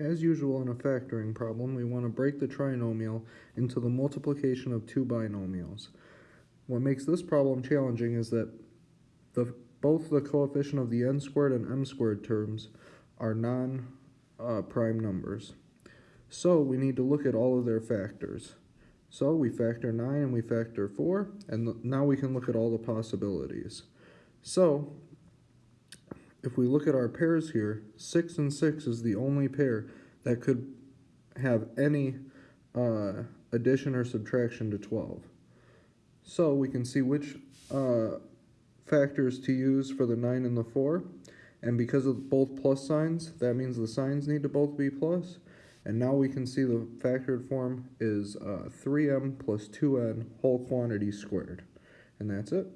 As usual in a factoring problem, we want to break the trinomial into the multiplication of two binomials. What makes this problem challenging is that the, both the coefficient of the n squared and m squared terms are non-prime uh, numbers. So we need to look at all of their factors. So we factor 9 and we factor 4, and now we can look at all the possibilities. So if we look at our pairs here, 6 and 6 is the only pair that could have any uh, addition or subtraction to 12. So we can see which uh, factors to use for the 9 and the 4. And because of both plus signs, that means the signs need to both be plus. And now we can see the factored form is uh, 3m plus 2n whole quantity squared. And that's it.